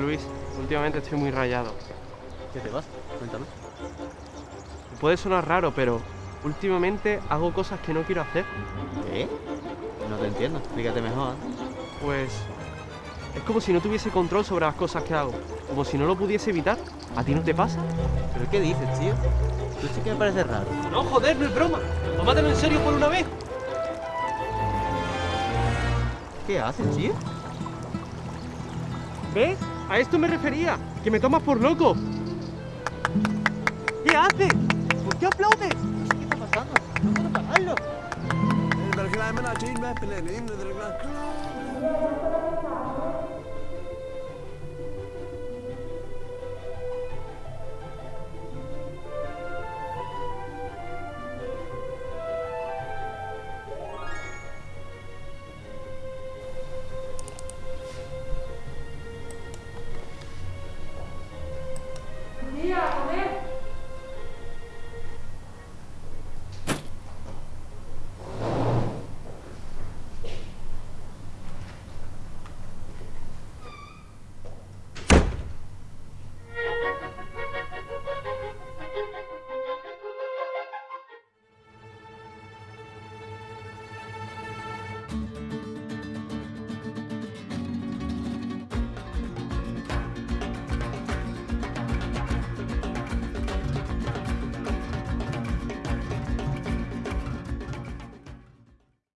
Luis, últimamente estoy muy rayado. ¿Qué te pasa? Cuéntame. Puede sonar raro, pero últimamente hago cosas que no quiero hacer. ¿Qué? No te entiendo. Explícate mejor. Pues es como si no tuviese control sobre las cosas que hago. Como si no lo pudiese evitar. ¿A ti no te pasa? ¿Pero qué dices, tío? Tú sí que me parece raro. No, joder, no es broma. Tómatelo en serio por una vez. ¿Qué haces, tío? ¿Ves? A esto me refería. Que me tomas por loco. ¿Qué haces? ¿Por qué aplaudes? ¿Qué está pasando? No puedo pararlo.